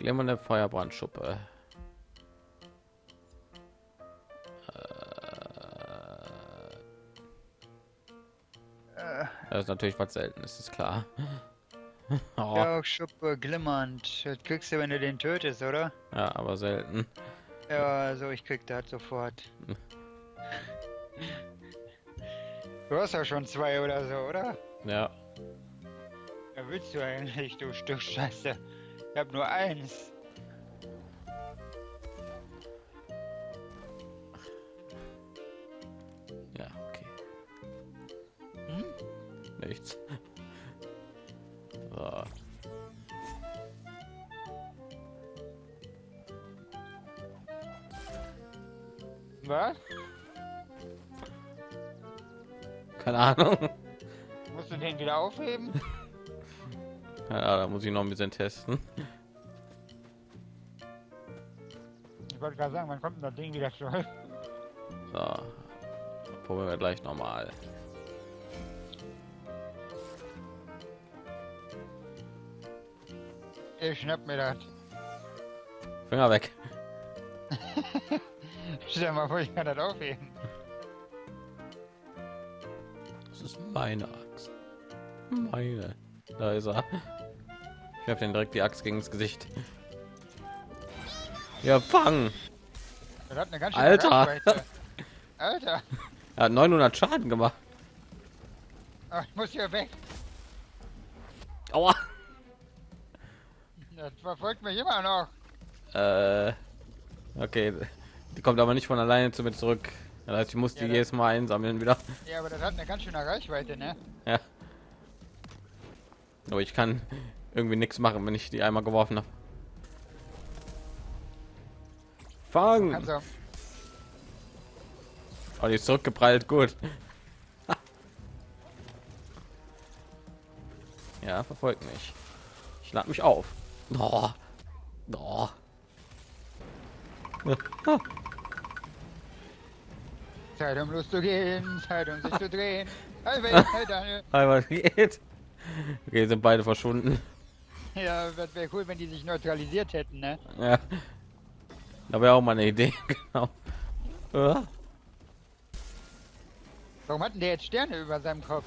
glimmernde Feuerbrandschuppe. Äh, Das ist natürlich was Seltenes, ist klar. Oh, ja, Schuppe glimmernd. Das kriegst du, wenn du den tötest, oder? ja, aber selten. Ja, also ich krieg das sofort. Du hast ja schon zwei oder so, oder? Ja, Ja, willst du eigentlich, du Stück Scheiße? Ich hab nur eins. ja, okay. Hm? Nichts. So. Was? Keine Ahnung. Musst du den wieder aufheben? Ja, da muss ich noch ein bisschen testen. Ich wollte gerade sagen, wann kommt das Ding wieder zurück? So. Probieren wir gleich nochmal. Ich schnapp mir das. Finger weg. Stell mal vor, ich kann das aufheben. Das ist meine Axt. Meine. Da ist er. Ich habe den direkt die Axt gegen das Gesicht. Ja, fang! Das hat eine ganz schöne Alter. Reichweite. Alter! Er hat 900 Schaden gemacht. Ach, ich muss hier weg. Aua! Das verfolgt mich immer noch. Äh, okay, die kommt aber nicht von alleine zu mir zurück. Das heißt, ich muss die Ja, jedes Mal einsammeln wieder. Ja, aber das hat eine ganz schöne Reichweite, ne? Ja. Aber ich kann irgendwie nichts machen, wenn ich die einmal geworfen habe. Fang! Also, Oh, die ist zurückgeprallt, gut. ja, verfolgt mich. Ich lade mich auf. Oh. Oh. Zeit um loszugehen, Zeit um sich zu drehen. Hey, hey, hey, Daniel. Aber was geht? Okay, sind beide verschwunden. Ja, das wäre cool, wenn die sich neutralisiert hätten, ne? Ja. Da wäre auch mal eine Idee, genau. Ja. Warum hatten der jetzt Sterne über seinem Kopf?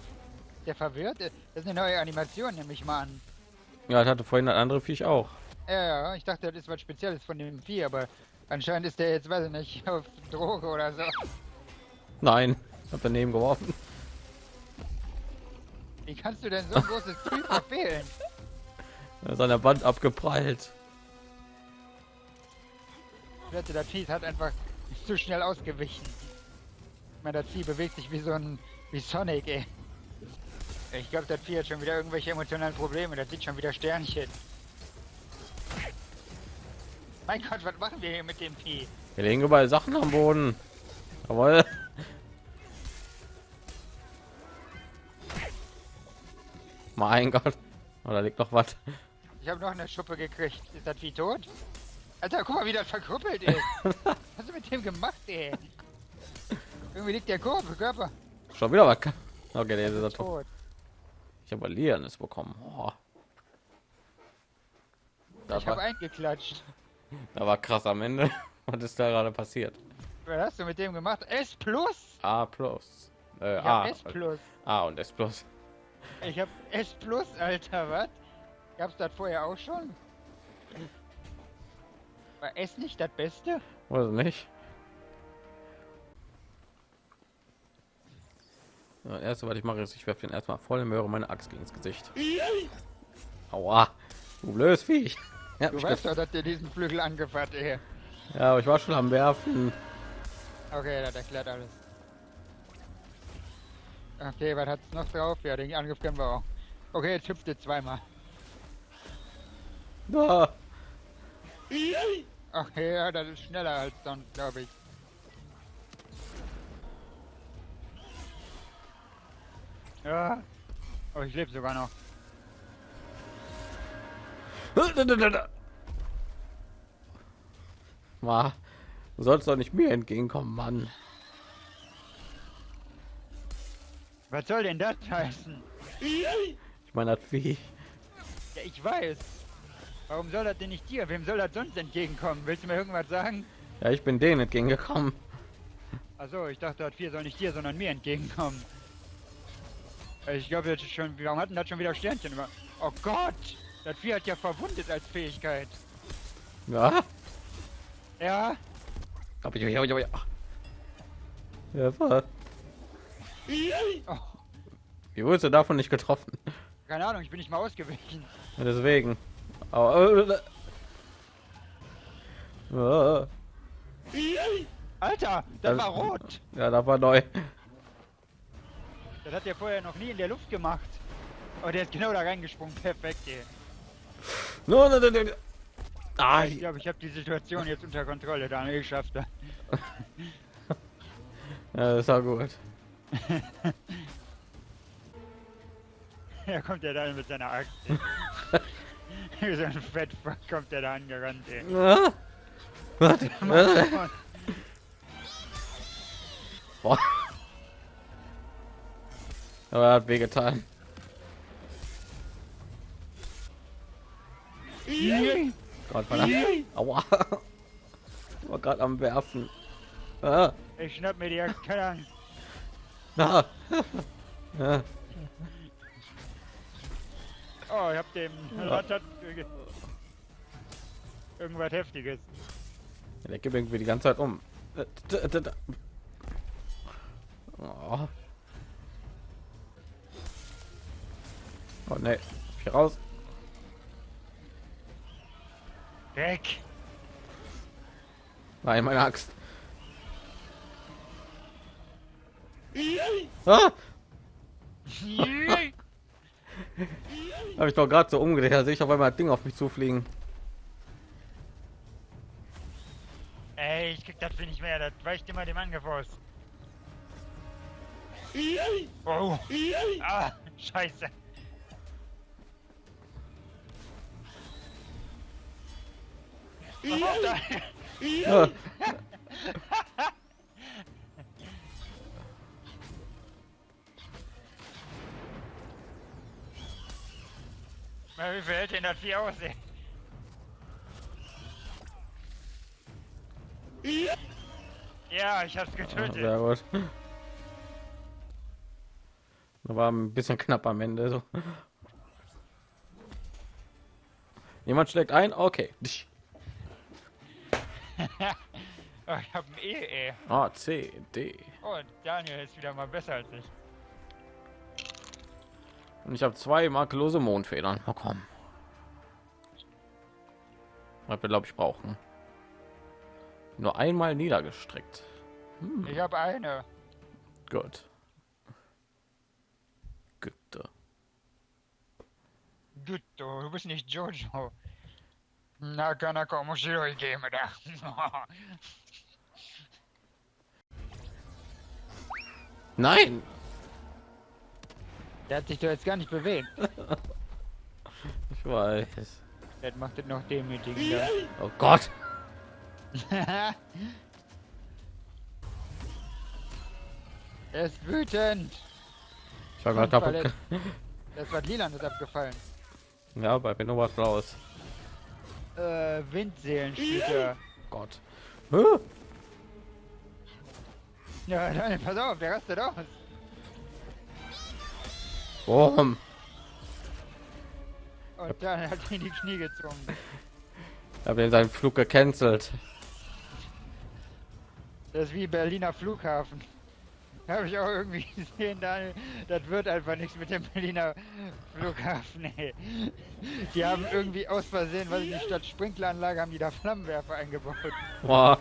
Der verwirrt? Das ist eine neue Animation, nehme ich mal an. Ja, das hatte vorhin ein andere Viech auch. Ja, ja, ich dachte, das ist was Spezielles von dem Vieh, aber anscheinend ist der jetzt, weiß ich nicht, auf Droge oder so. Nein, hab daneben geworfen. Wie kannst du denn so ein großes Vieh verfehlen? Er der Wand abgeprallt. Vieh ist halt einfach zu schnell ausgewichen. Ich meine, das Vieh bewegt sich wie so ein, wie Sonic, ey. Ich glaube, das Vieh hat schon wieder irgendwelche emotionalen Probleme. Das sieht schon wieder Sternchen. Mein Gott, was machen wir hier mit dem Vieh? Wir legen überall Sachen am Boden. Jawohl. Mein Gott. Oh, da liegt noch was. Ich habe noch eine Schuppe gekriegt. Ist das Vieh tot? Alter, guck mal, wie das verkrüppelt ist. Was hast du mit dem gemacht, ey? Irgendwie liegt der Körper, Körper Schon wieder was. Okay, der ist ja tot. tot. Ich habe Liernes bekommen. Oh. Das Ich habe eingeklatscht. da war krass am Ende. Was ist da gerade passiert? Was hast du mit dem gemacht? S plus? A plus. Äh, A. S plus. A und S plus. Ich hab S plus, Alter, was? Gab's das vorher auch schon? War S nicht das Beste? Weiß nicht. Das erste, was ich mache, ist, ich werfe den erstmal voll im Möhre meine Axt gegen das Gesicht. Aua, du blödes Viech. Ja, Du weißt doch, dass dir diesen Flügel angefasst, ey. ja, aber ich war schon am Werfen. Okay, das erklärt alles. Okay, was hat's noch drauf? Ja, den Angriff können wir auch. Okay, jetzt hüpft ihr zweimal. Ah, Okay, ja, das ist schneller als sonst, glaube ich. Ja. Oh, ich lebe sogar noch. Ma, du sollst doch nicht mir entgegenkommen, Mann. Was soll denn das heißen? Ich meine, das Vieh. Ja, ich weiß. Warum soll das denn nicht dir? Wem soll das sonst entgegenkommen? Willst du mir irgendwas sagen? Ja, ich bin denen entgegengekommen. Also ich dachte, das 4 soll nicht dir, sondern mir entgegenkommen. Ich glaube, das ist schon. Warum hatten das schon wieder Sternchen? Über oh Gott! Das 4 hat ja verwundet als Fähigkeit. Ja. Ja? Aber ich, ja, ja, ja. Ja, war. Oh, Wie wurdest du davon nicht getroffen? keine Ahnung, ich bin nicht mal ausgewichen. Ja, deswegen. Aber, äh, Alter, das Das- war rot! ja, da war neu. Das hat der vorher noch nie in der Luft gemacht. Oh, der ist genau da reingesprungen. Perfekt, ey. No, no, no, no. Ah, Ich glaube, ich habe die Situation jetzt unter Kontrolle. Daniel, ich schaff das. ja, das war gut. Da kommt er da mit seiner Axt. Wie so ein Fettfuck kommt er da angerannt, ey. Ah. Ah. Boah. Aber er hat wehgetan. Gott, war Aua. War gerade am Werfen. Ah. Ich schnapp mir die Axt, keine Angst. Ah. Oh, ich hab dem Ratat irgendwas Heftiges. Der gibt irgendwie die ganze Zeit um. Äh, Oh, oh ne. Hier raus. Weg! Nein, meine Axt. Ah, habe ich doch gerade so umgedreht, da sehe ich auf einmal das Ding auf mich zufliegen. Ey, ich krieg das nicht mehr, das weicht immer dem Angriff. Oh! Ah, scheiße! Was Na, Wie viel hält denn das Vieh aus, ey? Ja, ich hab's getötet. Sehr gut. Da war ein bisschen knapp am Ende. So. Jemand schlägt ein, okay. oh, ich hab ein E, ey. A, C, D. Oh, Daniel ist wieder mal besser als ich. Und ich habe zwei makellose Mondfedern bekommen. Was wir glaube ich brauchen. Nur einmal niedergestreckt. Ich hab eine. Gut. Güte. Gut, du, du bist nicht Jojo. Na, Kanaka, omoshiroi game da. Nein! Der hat sich doch jetzt gar nicht bewegt. Ich weiß. Das macht es noch demütigender. Oh Gott! er ist wütend. Ich war gerade kaputt. Das war Lilan ist abgefallen. Ja, bei mir noch was raus. Äh, Windseelenspieler. Gott. Huh? Ja, Daniel, pass auf, der rastet aus. Boom. Und dann hat ihn die Knie gezogen. Ich habe seinen Flug gecancelt. Das ist wie Berliner Flughafen. Habe ich auch irgendwie gesehen, Daniel. Das wird einfach nichts mit dem Berliner Flughafen, ey. Die haben irgendwie aus Versehen, weil ich nicht statt Sprinkleranlage haben die da Flammenwerfer eingebaut. Boah.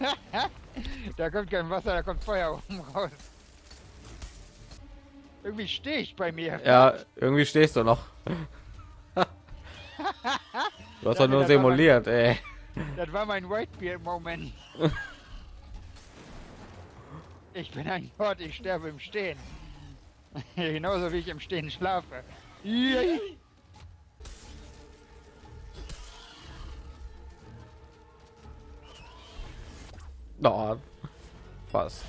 Da kommt kein Wasser, da kommt Feuer oben raus. Irgendwie stehe ich bei mir. Ja, irgendwie stehst du noch. Du hast doch nur simuliert, ey. Das war mein Whitebeard-Moment. Ich bin ein Gott, ich sterbe im Stehen. Genauso wie ich im Stehen schlafe. Yay. Oh, fast.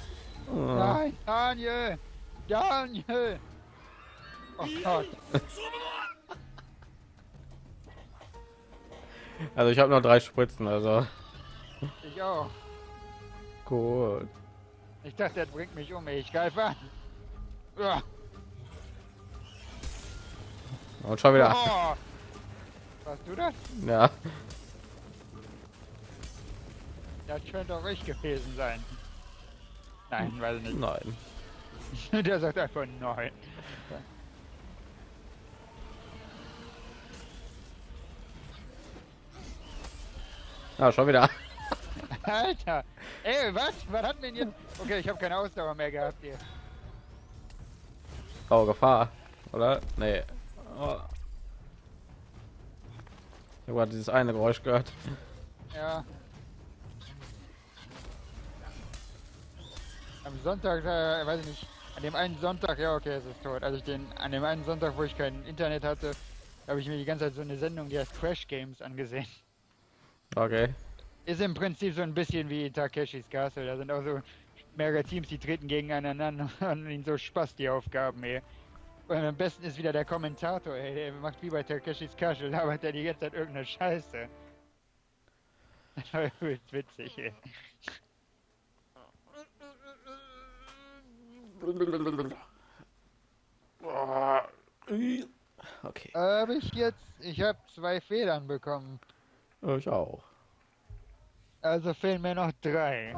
Oh. Nein, Daniel! Daniel! Oh Gott. Also ich habe noch drei Spritzen, also Ich auch. gut. Ich dachte, er bringt mich um. Ich greife an. Ja. Und schon wieder. Oh. Warst du das? Ja. Das könnte auch ich gewesen sein. Nein, weiß ich nicht. Nein. Der sagt einfach nein. Ja, schon wieder. Alter! Ey, was? Was hat denn jetzt? Okay, ich habe keine Ausdauer mehr gehabt hier. Oh, Gefahr. Oder? Nee. Oh. Ich habe dieses eine Geräusch gehört. Ja. Am Sonntag, äh, weiß ich nicht. An dem einen Sonntag, ja okay, es ist tot. Also ich den, an dem einen Sonntag, wo ich kein Internet hatte, habe ich mir die ganze Zeit so eine Sendung, die heißt Crash Games angesehen. Okay. Ist im Prinzip so ein bisschen wie Takeshis Castle. Da sind auch so mehrere Teams, die treten gegeneinander und ihnen so Spaß die Aufgaben, ey. Und am besten ist wieder der Kommentator, ey. Der macht wie bei Takeshis Castle, labert er die ganze Zeit irgendeine Scheiße. Das war übelst witzig, ey. Okay. Habe ich jetzt, ich habe zwei Federn bekommen. Ich auch. Also fehlen mir noch drei.